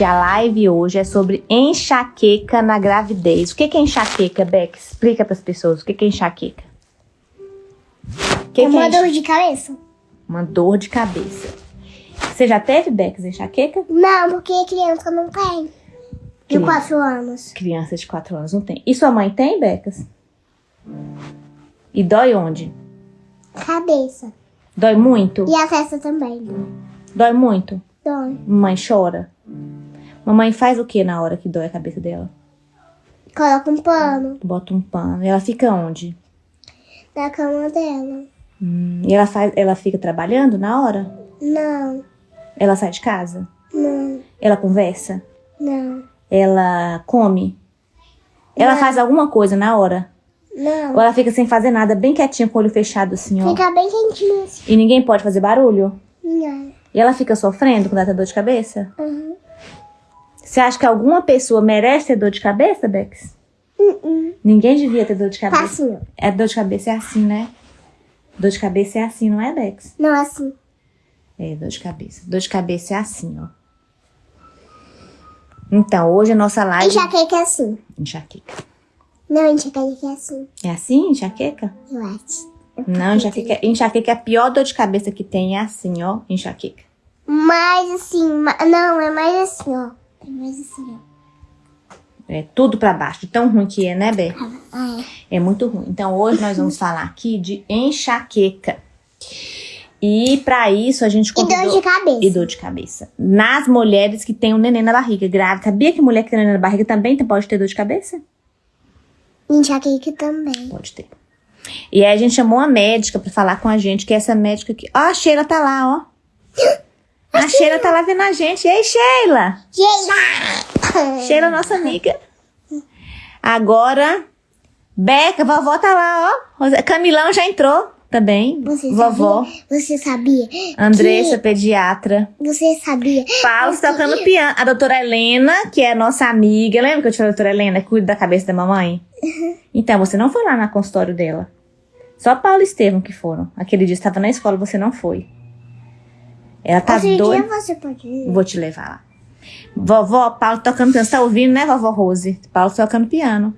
gente, a live hoje é sobre enxaqueca na gravidez. O que é enxaqueca, Beck? Explica para as pessoas o que é enxaqueca. Que Uma que é dor de cabeça. Uma dor de cabeça. Você já teve, Beck, enxaqueca? Não, porque criança não tem. De 4 anos. Criança de 4 anos não tem. E sua mãe tem, Becas? E dói onde? Cabeça. Dói muito? E a testa também. Dói muito? Dói. Mamãe chora? Mamãe faz o que na hora que dói a cabeça dela? Coloca um pano. Bota um pano. E ela fica onde? Na cama dela. Hum, e ela, faz, ela fica trabalhando na hora? Não. Ela sai de casa? Não. Ela conversa? Não. Ela come? Ela faz alguma coisa na hora? Não. Ou ela fica sem fazer nada, bem quietinha, com o olho fechado assim, ó? Fica bem quentinha assim. E ninguém pode fazer barulho? Não. E ela fica sofrendo quando ela tem dor de cabeça? Uhum. Você acha que alguma pessoa merece ter dor de cabeça, Bex? Uhum. Ninguém devia ter dor de cabeça. Tá assim. É, dor de cabeça é assim, né? Dor de cabeça é assim, não é, Bex? Não, é assim. É, dor de cabeça. Dor de cabeça é assim, ó. Então, hoje a nossa live... Enxaqueca é assim. Enxaqueca. Não, enxaqueca é assim. É assim, enxaqueca? Eu acho. Não, enxaqueca, enxaqueca é a pior dor de cabeça que tem, é assim, ó, enxaqueca. Mais assim, não, é mais assim, ó. É mais assim, ó. É tudo pra baixo, de tão ruim que é, né, Bé? Ah, é. é muito ruim. Então, hoje nós vamos falar aqui de enxaqueca. E para isso a gente convidou... E dor de cabeça. E dor de cabeça. Nas mulheres que têm um neném na barriga, grávida. Sabia que mulher que tem um neném na barriga também pode ter dor de cabeça? Enxaqueca também. Pode ter. E aí a gente chamou uma médica para falar com a gente, que é essa médica aqui. Ó, a Sheila tá lá, ó. A Sheila tá lá vendo a gente. E aí, Sheila? Sheila! Sheila, nossa amiga. Agora, Beca, vovó tá lá, ó. Camilão já entrou também. Você vovó. Sabia? Você sabia? Andressa, pediatra. Você sabia? Paulo tocando piano. A doutora Helena, que é nossa amiga. Lembra que eu te falei, doutora Helena, que cuida da cabeça da mamãe? Uhum. Então, você não foi lá no consultório dela. Só Paulo e Estevam que foram. Aquele dia estava na escola, você não foi. Ela tá Outro doida. Você pode ir. Vou te levar lá. Vovó, Paulo tocando piano. Você tá ouvindo, né, vovó Rose? Paulo tocando piano.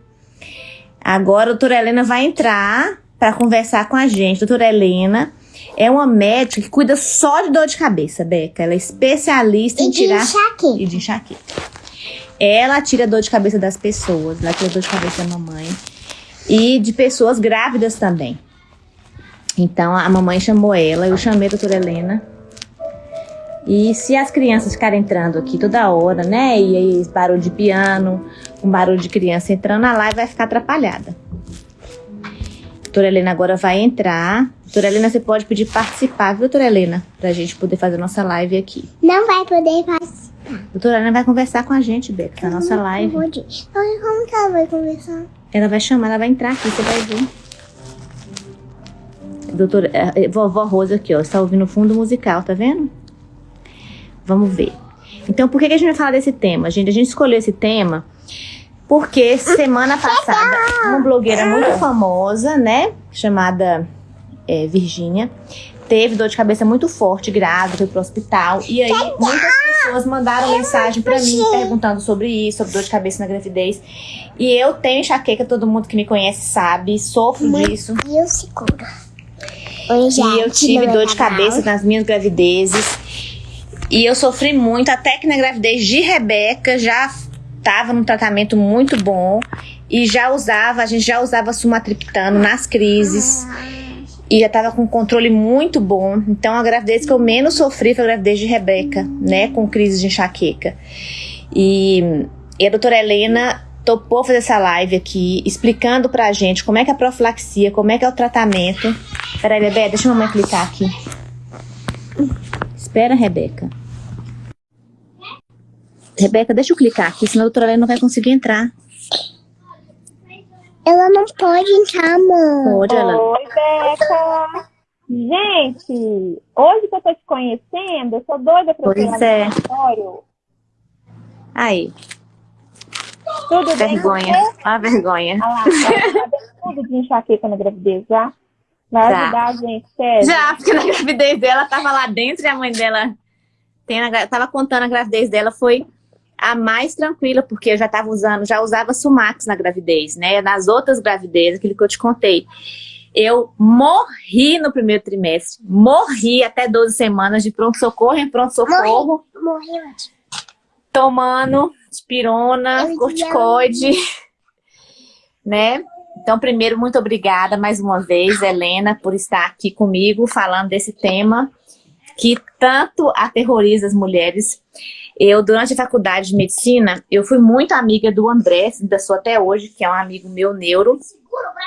Agora a doutora Helena vai entrar para conversar com a gente. Doutora Helena é uma médica que cuida só de dor de cabeça, Beca. Ela é especialista e em tirar... Enxaqueca. E de enxaqueca. Ela tira dor de cabeça das pessoas. Ela tira dor de cabeça da mamãe. E de pessoas grávidas também. Então, a mamãe chamou ela, eu chamei a doutora Helena. E se as crianças ficarem entrando aqui toda hora, né? E aí, barulho de piano, um barulho de criança entrando, a live vai ficar atrapalhada. A doutora Helena agora vai entrar. Doutora Helena, você pode pedir participar, viu, doutora Helena? Pra gente poder fazer nossa live aqui. Não vai poder participar. Doutora Helena vai conversar com a gente, Beca, na nossa live. Como que ela vai conversar? Ela vai chamar, ela vai entrar aqui, você vai ver. Doutora, é, é, vovó Rosa aqui, ó, está ouvindo o fundo musical, tá vendo? Vamos ver. Então, por que, que a gente vai falar desse tema? Gente, a gente escolheu esse tema porque semana passada uma blogueira muito famosa, né, chamada é, Virgínia, teve dor de cabeça muito forte, grávida, foi pro hospital. E aí, muitas pessoas mandaram mensagem para mim perguntando sobre isso, sobre dor de cabeça na gravidez. E eu tenho enxaqueca, todo mundo que me conhece sabe, sofro disso. E eu seguro. E eu tive dor de cabeça nas minhas gravidezes. E eu sofri muito, até que na gravidez de Rebeca já tava num tratamento muito bom. E já usava, a gente já usava sumatriptano nas crises. E já tava com controle muito bom. Então a gravidez que eu menos sofri foi a gravidez de Rebeca, né? Com crise de enxaqueca. E, e a doutora Helena topou fazer essa live aqui, explicando pra gente como é que é a profilaxia, como é que é o tratamento. Peraí, bebê, deixa a mamãe clicar aqui. Espera, Rebeca. Rebeca, deixa eu clicar aqui, senão a doutora Helena não vai conseguir entrar. Ela não pode entrar, mãe. Pode, ela. Oi, Beca. Gente, hoje que eu tô te conhecendo, eu sou doida pra pois ir é. Aí. Tudo vergonha. bem? A vergonha. Ah lá, tá tudo de enxaqueca na gravidez já? Vai Já. ajudar a gente, sério. Já, porque na gravidez dela tava lá dentro e a mãe dela tava contando a gravidez dela, foi a mais tranquila, porque eu já estava usando, já usava Sumax na gravidez, né? Nas outras gravidezes, aquilo que eu te contei. Eu morri no primeiro trimestre, morri até 12 semanas de pronto-socorro em pronto-socorro. Morri, morri. Tomando espirona, corticoide, né? Então, primeiro, muito obrigada mais uma vez, Helena, por estar aqui comigo falando desse tema que tanto aterroriza as mulheres. Eu, durante a faculdade de medicina, eu fui muito amiga do André, ainda sou até hoje, que é um amigo meu neuro.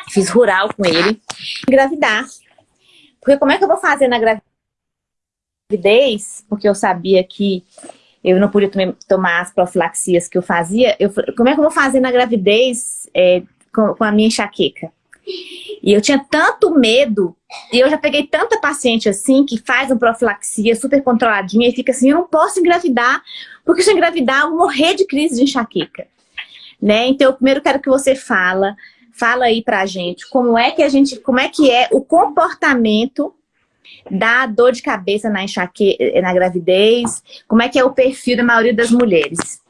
Fiz rural com ele. Engravidar. Porque como é que eu vou fazer na gravidez? Porque eu sabia que eu não podia tomar as profilaxias que eu fazia. Eu, como é que eu vou fazer na gravidez é, com, com a minha enxaqueca? E eu tinha tanto medo, e eu já peguei tanta paciente assim, que faz uma profilaxia super controladinha, e fica assim, eu não posso engravidar, porque se eu engravidar, eu vou morrer de crise de enxaqueca. Né? Então, eu primeiro quero que você fala, fala aí pra gente, como é que a gente, como é que é o comportamento da dor de cabeça na enxaqueca, na gravidez, como é que é o perfil da maioria das mulheres?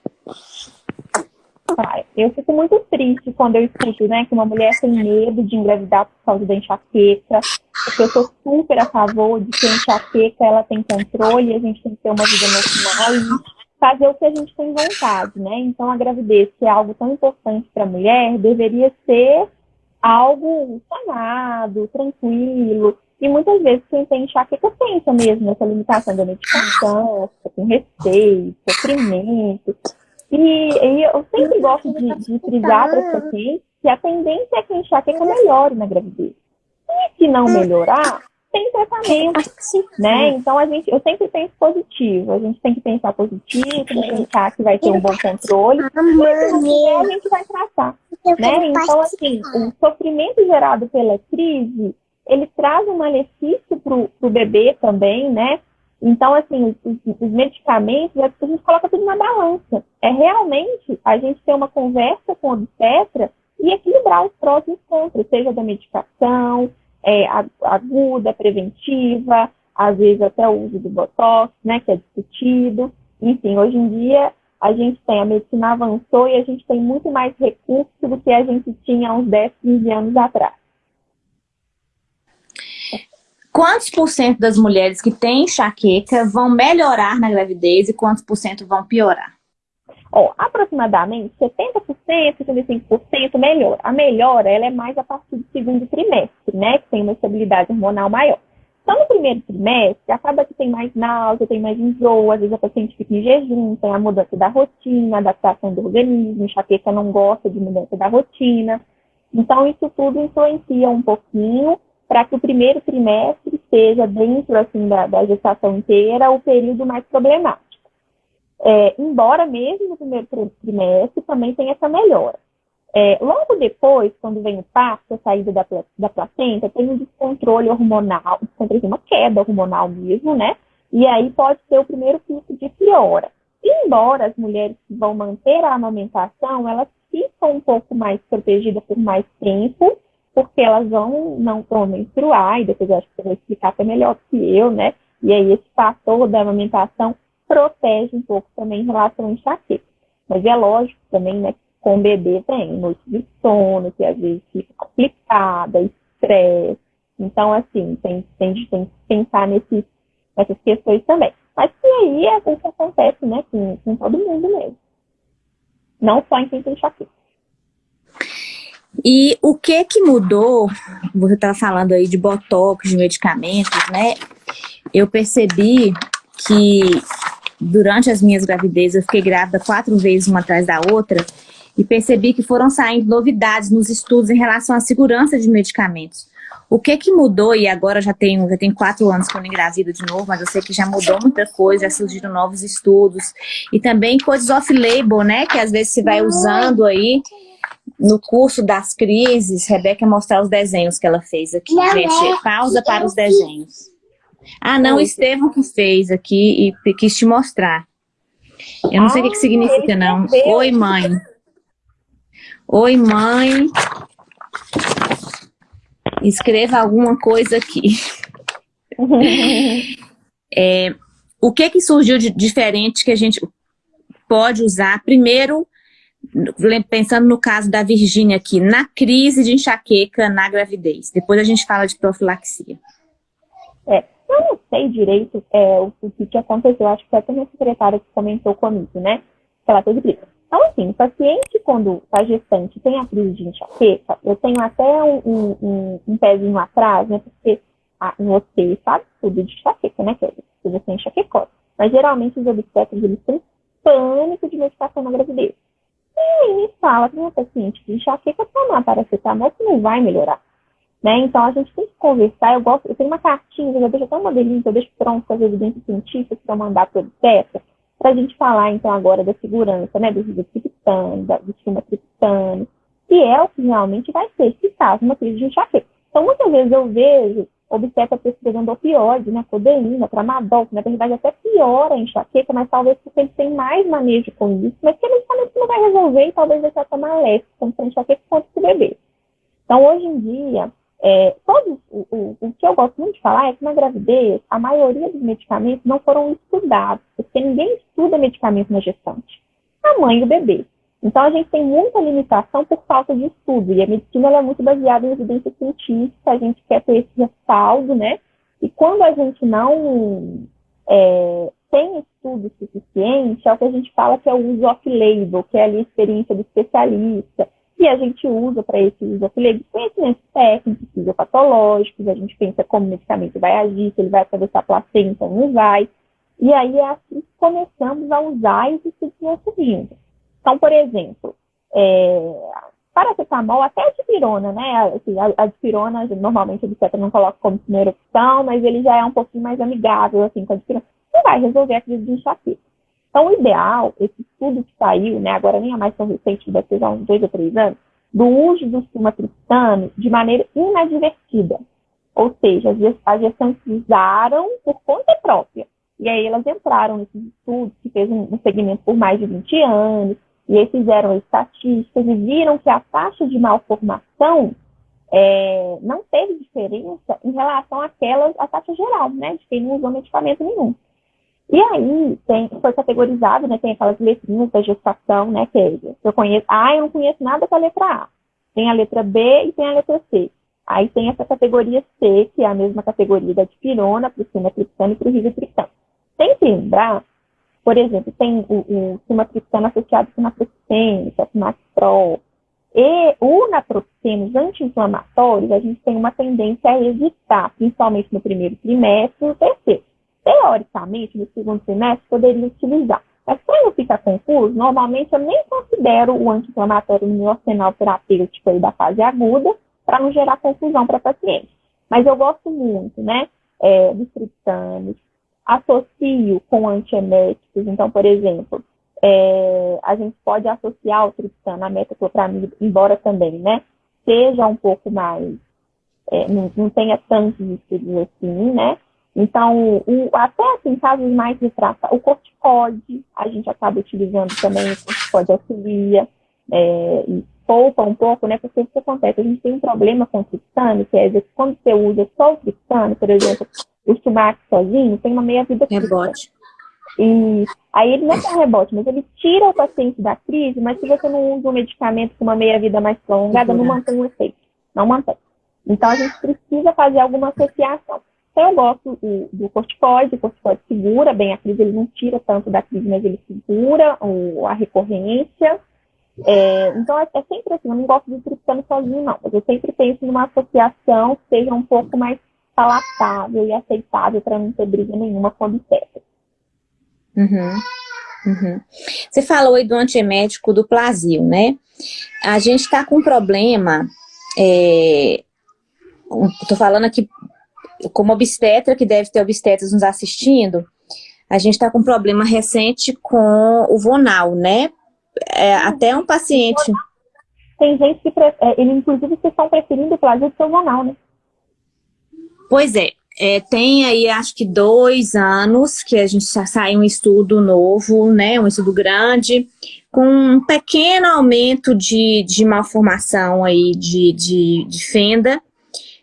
Eu fico muito triste quando eu escuto, né, que uma mulher tem medo de engravidar por causa da enxaqueca, porque eu sou super a favor de que a enxaqueca, ela tem controle, a gente tem que ter uma vida normal e fazer o que a gente tem vontade, né? Então, a gravidez, que é algo tão importante para a mulher, deveria ser algo sanado, tranquilo, e muitas vezes quem tem enxaqueca pensa mesmo nessa limitação da medicação, com receio, sofrimento. E, e eu sempre gosto de, de frisar para os pacientes que a tendência é que a enxaqueca melhore na gravidez. E se não melhorar, tem tratamento, né? Então a gente, eu sempre penso positivo. A gente tem que pensar positivo, tem que pensar que vai ter um bom controle. E a gente vai tratar, né? Então assim, o sofrimento gerado pela crise, ele traz um malefício para o bebê também, né? Então, assim, os, os medicamentos, é a gente coloca tudo na balança. É realmente a gente ter uma conversa com o obstetra e equilibrar os prós e os contras, seja da medicação, é, aguda, preventiva, às vezes até o uso do Botox, né, que é discutido. Enfim, hoje em dia a gente tem, a medicina avançou e a gente tem muito mais recursos do que a gente tinha uns 10, 15 anos atrás. Quantos por cento das mulheres que têm enxaqueca vão melhorar na gravidez e quantos por cento vão piorar? Oh, aproximadamente 70%, 75% melhora. A melhora ela é mais a partir do segundo trimestre, né? Que tem uma estabilidade hormonal maior. Então, no primeiro trimestre, acaba que tem mais náusea, tem mais enjoo, às vezes a paciente fica em jejum, tem a mudança da rotina, adaptação do organismo, enxaqueca não gosta de mudança da rotina. Então, isso tudo influencia um pouquinho para que o primeiro trimestre seja, dentro assim, da, da gestação inteira, o período mais problemático. É, embora mesmo no primeiro trimestre também tenha essa melhora. É, logo depois, quando vem o parto, a saída da, da placenta, tem um descontrole hormonal, uma queda hormonal mesmo, né? E aí pode ser o primeiro pico de piora. Embora as mulheres que vão manter a amamentação, elas ficam um pouco mais protegidas por mais tempo, porque elas vão não vão menstruar, e depois eu acho que você vai explicar até melhor que eu, né? E aí esse fator da amamentação protege um pouco também em relação ao enxaqueca. Mas é lógico também, né, que com o bebê tem noite de sono, que às vezes fica complicada, estresse. Então, assim, tem, tem, tem que pensar nesse, nessas questões também. Mas que aí é o que acontece, né, com, com todo mundo mesmo. Não só em quem tem enxaqueca. E o que que mudou, você estava falando aí de botox, de medicamentos, né? Eu percebi que durante as minhas gravidezes, eu fiquei grávida quatro vezes uma atrás da outra, e percebi que foram saindo novidades nos estudos em relação à segurança de medicamentos. O que que mudou, e agora já tenho, já tenho quatro anos que eu engravido de novo, mas eu sei que já mudou muita coisa, já surgiram novos estudos, e também coisas off-label, né, que às vezes se vai usando aí, no curso das crises, Rebeca mostrar os desenhos que ela fez aqui. Não Gente, é. pausa para os desenhos. Ah, não, Estevam que fez aqui e quis te mostrar. Eu não ah, sei o que, que significa, não. Oi, mãe. Oi, mãe. Escreva alguma coisa aqui. é, o que que surgiu de diferente que a gente... pode usar, primeiro, pensando no caso da Virgínia aqui, na crise de enxaqueca na gravidez. Depois a gente fala de profilaxia. É, eu não sei direito é, o, que, que aconteceu, acho que foi até minha secretária que comentou comigo, né? Ela teve crise. Então, assim, o paciente, quando está gestante tem a crise de enxaqueca, eu tenho até um, um, um pezinho atrás, né? Porque a, você sabe tudo de enxaqueca, né, Kelly? Você é enxaquecose. Mas geralmente os obstetras, eles têm pânico de medicação na gravidez. E me fala para o paciente que enxaqueca tomar paracetamol que não vai melhorar. Né? Então a gente tem que conversar. Eu gosto, eu tenho uma cartinha, eu deixo até um modelinho, eu deixo pronto as evidências científicas para mandar para o obstetra, para a gente falar então agora da segurança, né, do ribotriptano, do sumatriptano, que é o que realmente vai ser eficaz numa crise de enxaqueca. Então muitas vezes eu vejo obstetra prescrevendo opioide, né, codeína, tramadol, que na verdade até piora a enxaqueca, mas talvez porque ele tem mais manejo com isso, mas que medicamento não vai resolver e talvez deixar tomar leve, tanto para enxaqueca quanto para o bebê. Então, hoje em dia, é, todos, o, o, o, que eu gosto muito de falar é que na gravidez, a maioria dos medicamentos não foram estudados, porque ninguém estuda medicamento na gestante. A mãe e o bebê. Então, a gente tem muita limitação por falta de estudo, e a medicina é muito baseada em evidência científica, a gente quer ter esse respaldo, né? E quando a gente não é, tem estudo suficiente, é o que a gente fala que é o uso off-label, que é ali a experiência do especialista, e a gente usa para esse uso off-label conhecimentos técnicos, fisiopatológicos, a gente pensa como o medicamento vai agir, se ele vai atravessar a placenta ou não vai, e aí é assim que começamos a usar e os estudos vão surgindo. Então, por exemplo, é, paracetamol, até a dipirona, né? Assim, a, a dipirona, normalmente o obstetra não coloca como primeira opção, mas ele já é um pouquinho mais amigável, assim, com a dipirona. Não vai resolver a crise de enxaqueca. Então, o ideal, esse estudo que saiu, né, agora nem é mais tão recente, deve ser há uns dois ou três anos, do uso do sumatriptano de maneira inadvertida. Ou seja, as gestantes usaram por conta própria. E aí elas entraram nesse estudo, que fez um segmento por mais de 20 anos, e aí fizeram estatísticas e viram que a taxa de malformação é, não teve diferença em relação àquelas, à taxa geral, né, de quem não usou medicamento nenhum. E aí tem, foi categorizado, né, tem aquelas letrinhas da gestação, né, que é, eu conheço, ah, eu não conheço nada com a letra A. Tem a letra B e tem a letra C. Aí tem essa categoria C, que é a mesma categoria da dipirona, para o sumatriptano e para o ribotriptano. Tem que lembrar por exemplo, tem o, o sumatriptano associado com naproxeno, é Maxprol. E o naproxeno, os anti-inflamatórios, a gente tem uma tendência a evitar, principalmente no primeiro trimestre e no terceiro. Teoricamente, no segundo trimestre, poderia utilizar. Mas quando fica confuso, normalmente eu nem considero o anti-inflamatório no meu arsenal terapêutico aí da fase aguda, para não gerar confusão para paciente. Mas eu gosto muito, né, é, dos triptanos, associo com antieméticos. Então, por exemplo, é, a gente pode associar o triptano à metoclopramida, embora também, né, seja um pouco mais, é, não, não, tenha tantos estudos assim, né, então, o, até assim, casos mais retratados, o corticode, a gente acaba utilizando também o corticode auxilia, é, e poupa um pouco, né, porque o que acontece? A gente tem um problema com o triptano, que é que quando você usa só o triptano, por exemplo, o sumac sozinho tem uma meia-vida Rebote. E aí ele não é um rebote, mas ele tira o paciente da crise, mas se você não usa um medicamento com uma meia-vida mais prolongada, não mantém o efeito. Não mantém. Então a gente precisa fazer alguma associação. Então eu gosto do, do corticoide, o corticoide segura bem a crise, ele não tira tanto da crise, mas ele segura o, a recorrência. É, então é, é, sempre assim, eu não gosto de triptano sozinho, não, mas eu sempre penso numa associação que seja um pouco mais palatável e aceitável para não ter briga nenhuma com obstetra. Uhum. Uhum. Você falou aí do antiemético do Plasil, né? A gente está com um problema, é, estou falando aqui como obstetra, que deve ter obstetras nos assistindo, a gente está com um problema recente com o Vonal, né? É, até um paciente... Tem gente que, é, ele, inclusive, vocês estão preferindo o Plasil do o Vonal, né? Pois é, é, tem aí acho que dois anos que a gente já saiu um estudo novo, né, um estudo grande, com um pequeno aumento de, de malformação aí de, de, de fenda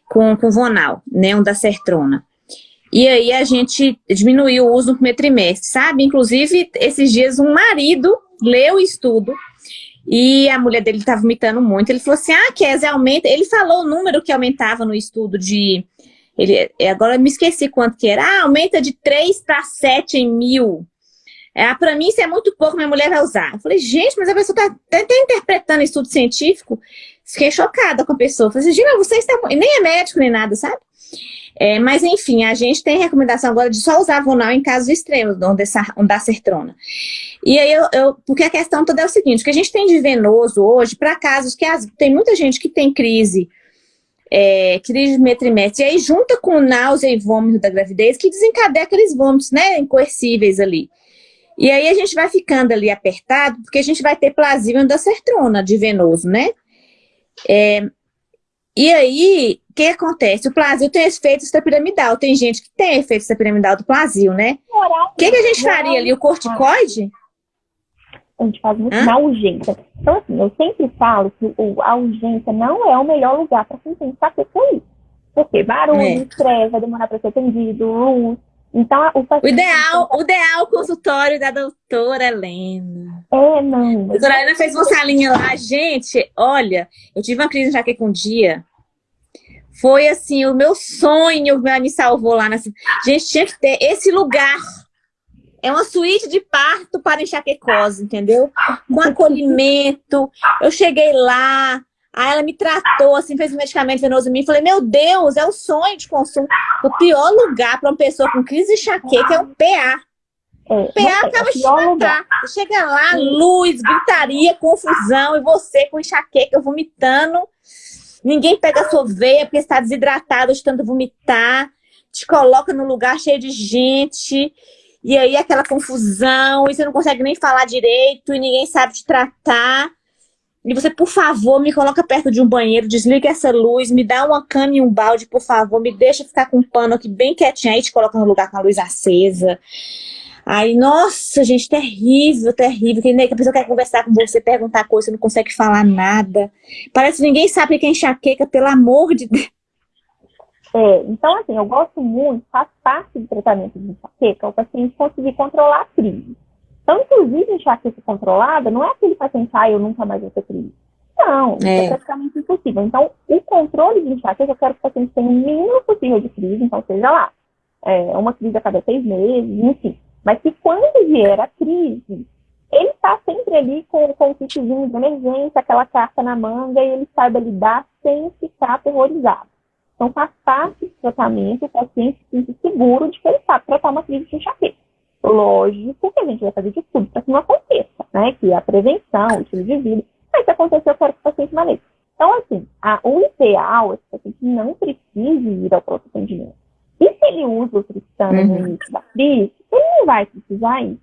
com, com vonal, né, um da sertrona. E aí a gente diminuiu o uso no primeiro trimestre, sabe? Inclusive, esses dias um marido leu o estudo e a mulher dele estava vomitando muito. Ele falou assim, ah, Kézia, aumenta... Ele falou o número que aumentava no estudo de... Ele, agora eu me esqueci quanto que era. Ah, aumenta de 3 para 7 em mil. É, para mim isso é muito pouco, minha mulher vai usar. Eu falei, gente, mas a pessoa está tá, tá interpretando estudo científico. Fiquei chocada com a pessoa. Falei assim, Gina, você está... Nem é médico nem nada, sabe? É, mas, enfim, a gente tem recomendação agora de só usar Vonal em casos extremos, onde dá sertrona. E aí, eu, eu, porque a questão toda é o seguinte, o que a gente tem de venoso hoje, para casos que as, tem muita gente que tem crise, é, crise de metrimestre, e aí junta com náusea e vômito da gravidez, que desencadeia aqueles vômitos, né, incoercíveis ali. E aí a gente vai ficando ali apertado, porque a gente vai ter plasma da sertrona de venoso, né? É, e aí, o que acontece? O plasio tem efeito extrapiramidal. Tem gente que tem efeito extrapiramidal do plasio, né? O que, que a gente faria ali? O corticoide? A gente faz muito Hã? na urgência. Então, assim, eu sempre falo que a urgência não é o melhor lugar para quem tem que com isso. Porque barulho, é. estresse, vai demorar para ser atendido, luz. Então, o, o ideal, o ideal consultório da doutora Helena. É, não. A doutora Helena fez uma salinha lá. Gente, olha, eu tive uma crise de enxaqueca um dia. Foi, assim, o meu sonho que me salvou lá. Nessa... Gente, tinha que ter esse lugar. É uma suíte de parto para enxaquecose, entendeu? Com acolhimento. Eu cheguei lá, Aí ela me tratou, assim, fez um medicamento venoso em mim. Falei, meu Deus, é o sonho de consumo. O pior lugar para uma pessoa com crise de enxaqueca é o PA. É, o PA acaba de matar. Chega lá, luz, gritaria, confusão, e você com enxaqueca, vomitando. Ninguém pega a sua veia porque está desidratado de tanto vomitar. Te coloca num lugar cheio de gente. E aí aquela confusão, e você não consegue nem falar direito, e ninguém sabe te tratar. E você, por favor, me coloca perto de um banheiro, desliga essa luz, me dá uma cana e um balde, por favor, me deixa ficar com um pano aqui bem quietinho, aí te coloca no lugar com a luz acesa. Aí, nossa, gente, terrível, terrível. Que a pessoa quer conversar com você, perguntar coisa, não consegue falar nada. Parece que ninguém sabe que é enxaqueca, pelo amor de Deus. É, então, assim, eu gosto muito, faz parte do tratamento de enxaqueca, o paciente conseguir controlar a crise. Então, inclusive, enxaqueca controlada não é aquele paciente, ah, eu nunca mais vou ter crise. Não, isso é. é praticamente impossível. Então, o controle de enxaqueca, eu quero que o paciente tenha o mínimo possível de crise, então seja lá, é, uma crise a cada seis meses, enfim. Mas que quando vier a crise, ele está sempre ali com, com o kitzinho de emergência, aquela carta na manga, e ele saiba lidar sem ficar aterrorizado. Então, faz parte do tratamento o paciente se seguro de que ele sabe tratar uma crise de enxaqueca. Lógico que a gente vai fazer de tudo para que não aconteça, né? Que a prevenção, o estilo de vida. Mas se acontecer, eu quero que o paciente maneje. Então, assim, a, o ideal é que o paciente não precise ir ao pronto atendimento. E se ele usa o triptano uhum. no início da crise, ele não vai precisar ir.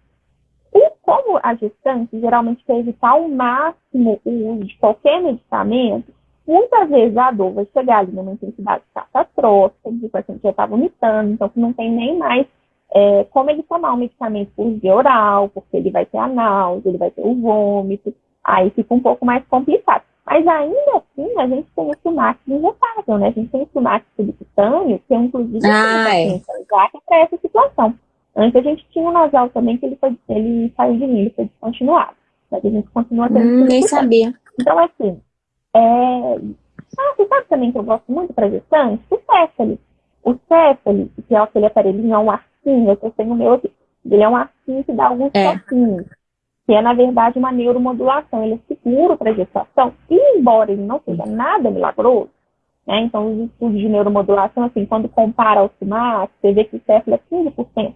E como a gestante geralmente quer evitar ao máximo o uso de qualquer medicamento, muitas vezes a dor vai chegar ali numa intensidade catastrófica, o paciente já está vomitando, então que não tem nem mais é, como ele tomar um medicamento por via oral, porque ele vai ter a náusea, ele vai ter o vômito, aí fica um pouco mais complicado. Mas ainda assim, a gente tem o Sumax injetável, né? A gente tem o Sumax subcutâneo, que é inclusive ah, é. é para essa situação. Antes a gente tinha o nasal também, que ele, foi, ele saiu de mim, ele foi descontinuado. Mas a gente continua tendo hum, Nem sabia. Então, assim, é... Ah, você sabe também que eu gosto muito para gestante? O Céfali. O Céfali, que é aquele aparelhinho, é um ar arquinho, eu tenho o meu aqui. Ele é um arquinho que dá alguns é. toquinhos, que é, na verdade, uma neuromodulação. Ele é seguro para gestação, e embora ele não seja nada milagroso, né, então os estudos de neuromodulação, assim, quando compara ao CIMAC, você vê que o CEFLA é 15%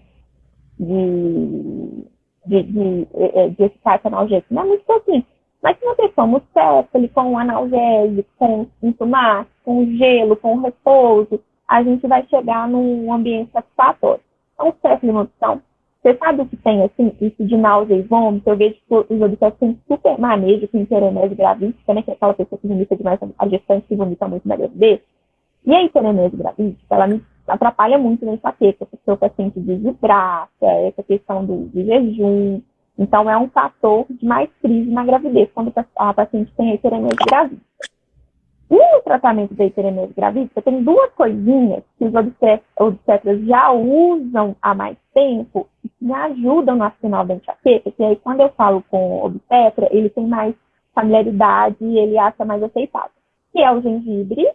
de, de, de, é, de eficácia analgésica. Não é muito pouquinho. Mas se você toma o com o analgésico, com o sintomático, com o gelo, com o repouso, a gente vai chegar num ambiente satisfatório. Então, certo de uma opção. Você sabe o que tem, assim, isso de náusea e vômito? Eu vejo que os obsessos têm super manejo com hiperenese gravídica, né? Que é aquela pessoa que vomita demais, a gestante que vomita muito na gravidez. E a hiperenese gravídica, ela me atrapalha muito na enxaqueca, porque o paciente desidrata, essa questão do, do jejum. Então, é um fator de mais crise na gravidez, quando a paciente tem a hiperenese gravídica. E no tratamento da hiperemese gravídica, tem duas coisinhas que os obstetras já usam há mais tempo e que me ajudam no final da enxaqueca, que aí quando eu falo com o obstetra, ele tem mais familiaridade e ele acha mais aceitável. Que é o gengibre,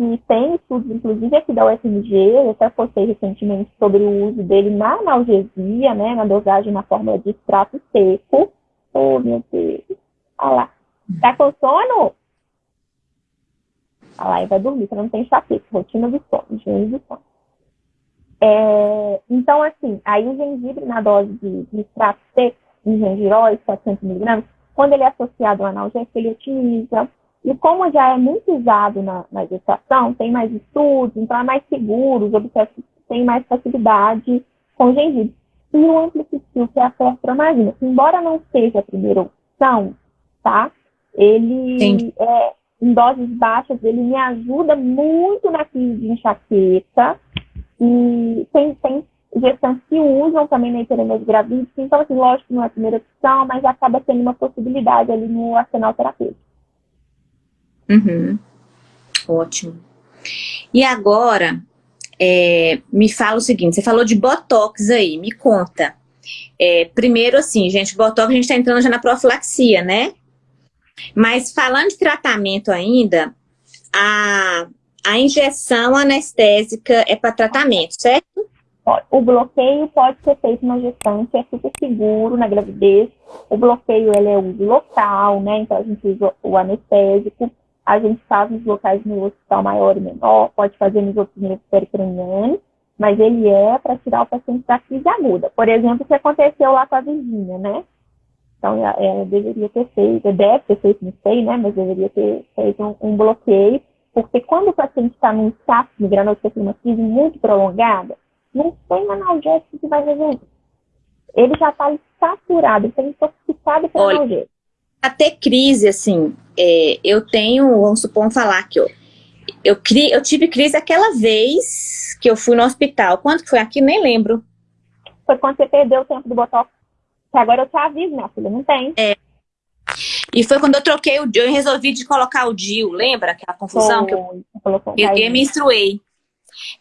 que tem estudos, inclusive aqui da UFMG, eu até postei recentemente sobre o uso dele na analgesia, né, na dosagem na forma de extrato seco. Oh, meu Deus. Olha lá. Tá com sono? Olha lá, e vai dormir, você não tem enxaqueca, rotina de sono, higiene de sono. É, então, assim, aí o gengibre na dose de, de extrato seco, de gengiróis, 700 miligramas, quando ele é associado ao analgésico, ele otimiza. E como já é muito usado na, na gestação, tem mais estudos, então é mais seguro, os obstetras têm mais facilidade com gengibre. E o amplificil, que é a fertromagina, embora não seja a primeira opção, tá? Ele é, em doses baixas, ele me ajuda muito na crise de enxaqueca. E tem, tem gestantes que usam também na hiperemese gravídica. Então, assim, lógico que não é a primeira opção, mas acaba sendo uma possibilidade ali no arsenal terapêutico. Uhum. Ótimo. E agora, é, me fala o seguinte, você falou de Botox aí, me conta. É, primeiro assim, gente, Botox a gente está entrando já na profilaxia, né? Mas falando de tratamento ainda, a, a injeção anestésica é para tratamento, certo? O bloqueio pode ser feito na gestante, é super seguro na gravidez. O bloqueio ele é uso local, né? Então a gente usa o anestésico. A gente faz nos locais no hospital maior e menor, pode fazer nos outros níveis pericranianos, mas ele é para tirar o paciente da crise aguda. Por exemplo, o que aconteceu lá com a Virgínia, né? Então, é, é, deveria ter feito, deve ter feito, não sei, né? Mas deveria ter feito um, um bloqueio, porque quando o paciente está num estado migrando ou uma crise muito prolongada, não tem analgésico que vai resolver. Ele já está saturado, está intoxicado pelo analgésico. Até crise, assim, é, eu tenho, vamos supor, falar que eu, eu, cri, eu tive crise aquela vez que eu fui no hospital. Quanto que foi aqui? Nem lembro. Foi quando você perdeu o tempo do botox que agora eu te aviso, minha filha, não tem. É. E foi quando eu troquei o eu resolvi de colocar o DIU, lembra? Aquela confusão que eu, eu, eu menstruei.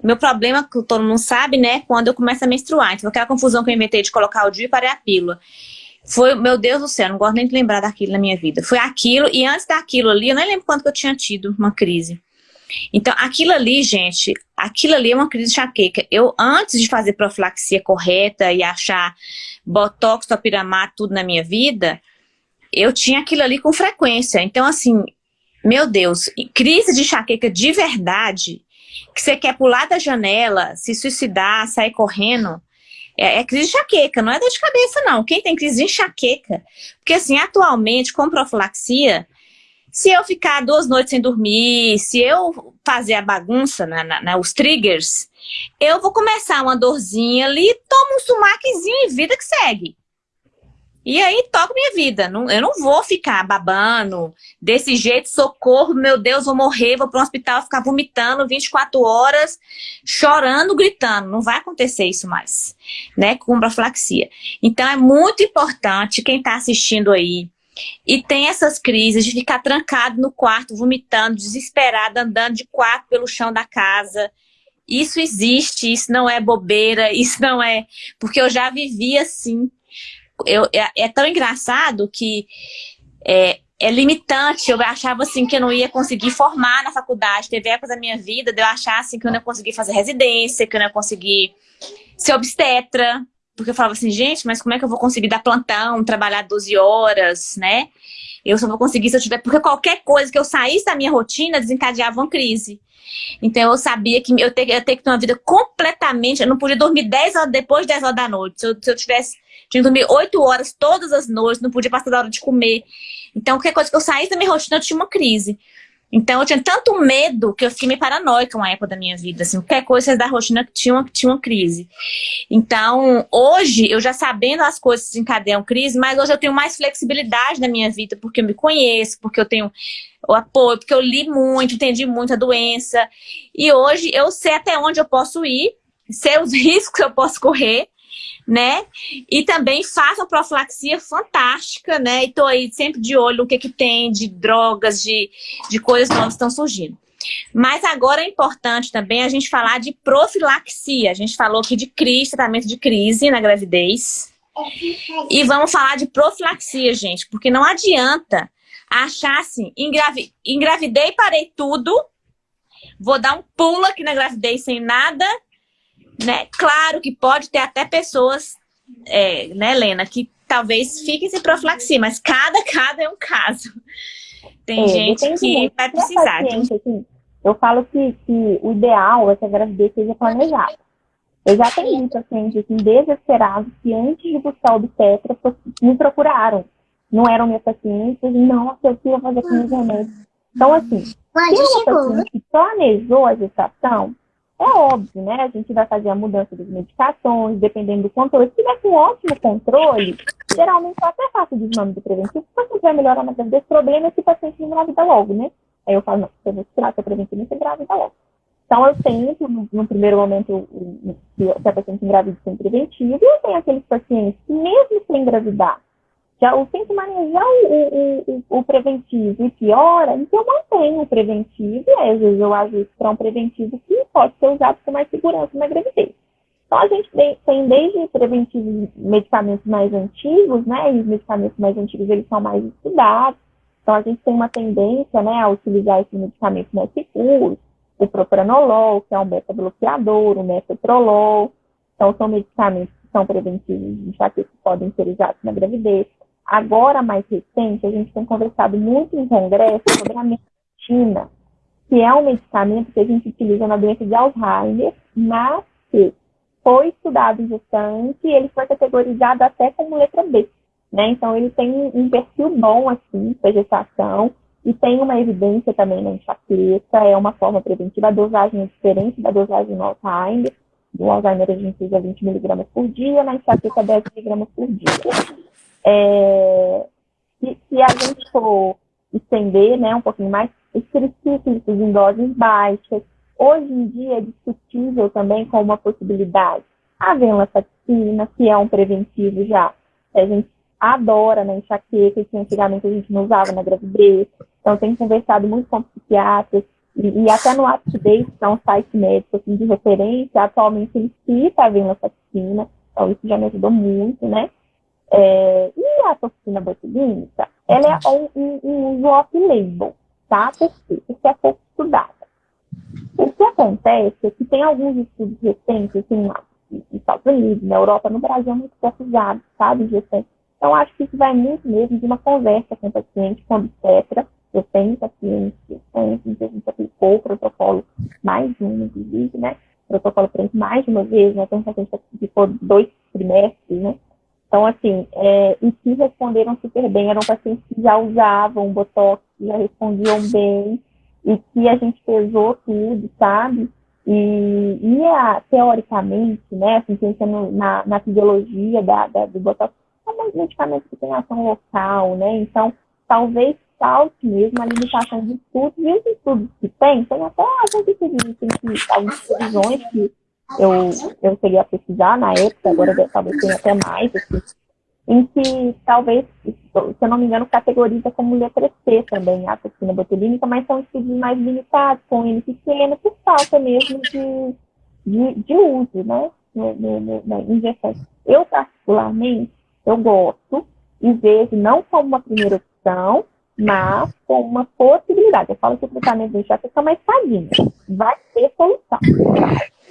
Meu problema, que todo mundo sabe, né? Quando eu começo a menstruar. Então, aquela confusão que eu inventei de colocar o DIU e parei a pílula. Foi, meu Deus do céu, não gosto nem de lembrar daquilo na minha vida. Foi aquilo, e antes daquilo ali, eu nem lembro quando que eu tinha tido uma crise. Então, aquilo ali, gente, aquilo ali é uma crise de enxaqueca. Eu, antes de fazer profilaxia correta e achar botox, topiramato, tudo na minha vida, eu tinha aquilo ali com frequência. Então, assim, meu Deus, crise de enxaqueca de verdade, que você quer pular da janela, se suicidar, sair correndo, é, é, crise de enxaqueca, não é dor de cabeça, não. Quem tem crise de enxaqueca? Porque, assim, atualmente, com profilaxia, se eu ficar duas noites sem dormir, se eu fazer a bagunça, na, na, na, os triggers, eu vou começar uma dorzinha ali, tomo um sumaquezinho e vida que segue. E aí toco minha vida. Não, eu não vou ficar babando desse jeito, socorro, meu Deus, vou morrer, vou para um hospital ficar vomitando 24 horas, chorando, gritando. Não vai acontecer isso mais, né? Com braflaxia. Então é muito importante quem está assistindo aí, e tem essas crises de ficar trancado no quarto, vomitando, desesperado, andando de quarto pelo chão da casa. Isso existe, isso não é bobeira, isso não é... Porque eu já vivi assim. Eu, é, é tão engraçado que é, é limitante. Eu achava assim que eu não ia conseguir formar na faculdade. Teve épocas da minha vida de eu achar assim que eu não ia conseguir fazer residência, que eu não ia conseguir ser obstetra, porque eu falava assim, gente, mas como é que eu vou conseguir dar plantão, trabalhar 12 horas, né? Eu só vou conseguir se eu tiver... Porque qualquer coisa que eu saísse da minha rotina desencadeava uma crise. Então eu sabia que eu teria, ter que ter uma vida completamente... Eu não podia dormir 10 horas depois de 10 horas da noite. Se eu, se eu tivesse... Tinha que dormir 8 horas todas as noites, não podia passar da hora de comer. Então qualquer coisa que eu saísse da minha rotina, eu tinha uma crise. Então eu tinha tanto medo que eu fiquei meio paranoica uma época da minha vida. Assim, qualquer coisa da rotina que tinha uma, tinha uma crise. Então, hoje, eu já sabendo as coisas que desencadeiam crise, mas hoje eu tenho mais flexibilidade na minha vida, porque eu me conheço, porque eu tenho o apoio, porque eu li muito, entendi muito a doença. E hoje eu sei até onde eu posso ir, sei os riscos que eu posso correr, né? E também façam profilaxia fantástica, né? E tô aí sempre de olho no que que tem de drogas, de, de coisas novas que estão surgindo. Mas agora é importante também a gente falar de profilaxia. A gente falou aqui de crise, tratamento de crise na gravidez. E vamos falar de profilaxia, gente, porque não adianta achar assim, engravi engravidei, parei tudo, vou dar um pulo aqui na gravidez sem nada, né? Claro que pode ter até pessoas, é, né, Helena, que talvez fiquem sem profilaxia, mas cada cada é um caso. Tem é, gente que vai precisar. Paciente, assim, eu falo que, que o ideal é que a gravidez seja planejada. Eu já tenho pacientes assim, desesperados que antes de buscar o obstetra me procuraram. Não eram minhas pacientes, não, eu queria fazer com meus remédios. Então, assim, se é uma paciente que planejou a gestação, é óbvio, né? A gente vai fazer a mudança das medicações, dependendo do controle. Se tiver com ótimo controle, geralmente eu até faço desmame preventivo, se você vai melhorar na gravidez. O problema é que o paciente engravida logo, né? Aí eu falo, não, você vai tirar seu preventivo e você engravida logo. Então, eu tento, no, no primeiro momento, se a paciente engravida sem preventivo, e eu tenho aqueles pacientes que, mesmo sem engravidar, já eu tento manejar o, o, o, preventivo e piora, então eu mantenho o preventivo, e às vezes eu ajusto para um preventivo que pode ser usado com mais segurança na gravidez. Então, a gente tem desde preventivos medicamentos mais antigos, né, e os medicamentos mais antigos, eles são mais estudados, então a gente tem uma tendência, né, a utilizar esses medicamentos mais seguros, o propranolol, que é um beta-bloqueador, o metoprolol. Então, são medicamentos que são preventivos enxaqueca que podem ser usados na gravidez. Agora, mais recente, a gente tem conversado muito em congresso sobre a medicina, que é um medicamento que a gente utiliza na doença de Alzheimer, mas que foi estudado em e ele foi categorizado até como letra B. Né? Então, ele tem um perfil bom, assim, para gestação. E tem uma evidência também na enxaqueca, é uma forma preventiva. A dosagem é diferente da dosagem no Alzheimer. No Alzheimer a gente usa 20 miligramas por dia, na enxaqueca 10 miligramas por dia. É, se, a gente for estender né, um pouquinho mais, os tricíclicos em doses baixas, hoje em dia é discutível também com uma possibilidade. A venlafaxina, que é um preventivo já, a gente adora na enxaqueca, que antigamente a gente não usava na gravidez. Então, tenho conversado muito com psiquiatras e, e até no UpToDate, que é um site médico assim, de referência, atualmente ele cita a venlafaxina, então isso já me ajudou muito, né? É, e a toxina botulínica, ela é um, um, um uso off-label, tá? Por quê? Porque é pouco estudada. O que acontece é que tem alguns estudos recentes, assim, nos Estados Unidos, na Europa, no Brasil é muito pouco usado, sabe, gestantes então, acho que isso vai muito mesmo de uma conversa com o paciente, com o obstetra. Eu tenho pacientes, pacientes, a gente aplicou o protocolo mais de um, inclusive, né? O protocolo frente mais de uma vez, né? Tem paciente que ficou dois trimestres, né? Então, assim, é, e que responderam super bem, eram pacientes que já usavam Botox, já respondiam bem, e que a gente pesou tudo, sabe? E, e a, teoricamente, né, assim, pensando na, na fisiologia da, da, do Botox, são medicamentos que têm ação local, né? Então, talvez falte mesmo a limitação de estudos, e os estudos que tem, tem até alguns estudos, tem que, algumas previsões que eu, eu cheguei a pesquisar na época, agora talvez tenha até mais, assim, em que talvez, se eu não me engano, categoriza como letra C também a toxina botulínica, mas são estudos mais limitados, com N pequeno, por falta mesmo de, de, de uso, né, no, no, no, na injeção. Eu, particularmente, eu gosto e vejo não como uma primeira opção, mas como uma possibilidade. Eu falo que o tratamento do enxaqueca é uma escadinha. Vai ter solução.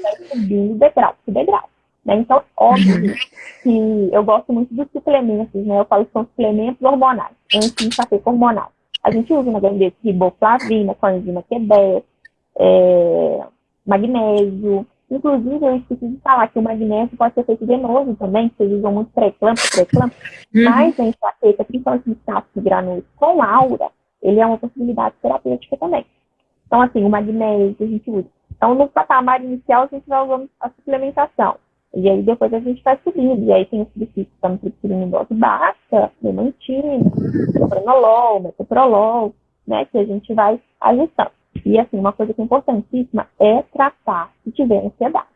Vai subir degrau por degrau. Né? Então, óbvio que eu gosto muito dos suplementos, né? Eu falo que são suplementos hormonais, anti-enxaqueca hormonal. A gente usa na gravidez riboflavina, coenzima Q10, é, magnésio, Inclusive, eu esqueci de falar que o magnésio pode ser feito venoso também, vocês usam muito pré-clampo, pré-clampo, uhum. mas a enxaqueca, principalmente de granulos com aura, ele é uma possibilidade terapêutica também. Então, assim, o magnésio a gente usa. Então, no patamar inicial, a gente vai usando a suplementação. E aí, depois a gente vai subindo. E aí, tem os princípios que estão em dose baixa, memantina, propranolol, metoprolol, né, que a gente vai ajustando. E assim, uma coisa que é importantíssima é tratar se tiver ansiedade.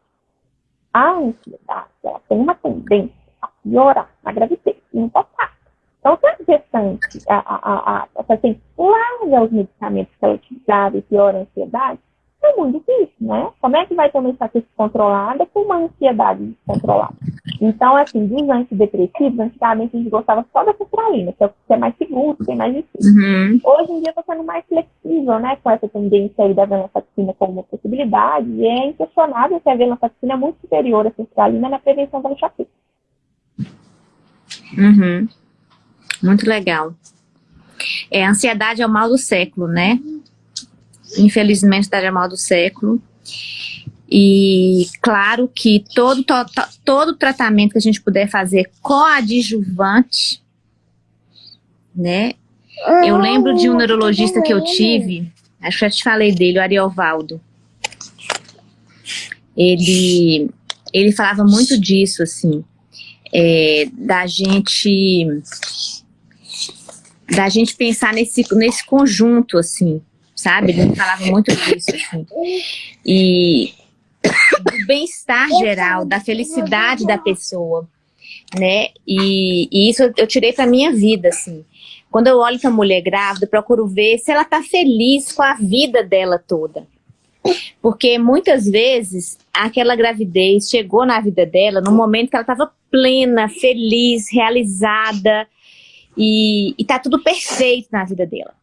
a ansiedade ela tem uma tendência a piorar na gravidez e no pós-parto. Então, se a gestante, a, a, a, a paciente larga os medicamentos que ela utilizava e piora a ansiedade, é muito difícil, né? Como é que vai ter uma enxaqueca controlada com uma ansiedade descontrolada? Então, assim, dos antidepressivos, antigamente a gente gostava só da sertralina, que é, que é mais seguro, que é mais difícil. Uhum. Hoje em dia está sendo mais flexível, né, com essa tendência aí da venlafaxina como uma possibilidade, e é inquestionável que a venlafaxina é muito superior à sertralina na prevenção da enxaqueca. Uhum. Muito legal. É, a ansiedade é o mal do século, né? Infelizmente, a ansiedade o mal do século. E claro que todo, to, todo tratamento que a gente puder fazer coadjuvante, né? Eu lembro de um neurologista que eu tive, acho que já te falei dele, o Ariovaldo. Ele, ele falava muito disso, assim, é, da gente da gente pensar nesse, nesse conjunto, assim, sabe? Ele falava muito disso, assim. E do bem-estar geral, da felicidade da pessoa, né? E, e isso eu, tirei para minha vida, assim. Quando eu olho para a mulher grávida, eu procuro ver se ela tá feliz com a vida dela toda. Porque muitas vezes aquela gravidez chegou na vida dela no momento que ela estava plena, feliz, realizada e, e tá tudo perfeito na vida dela.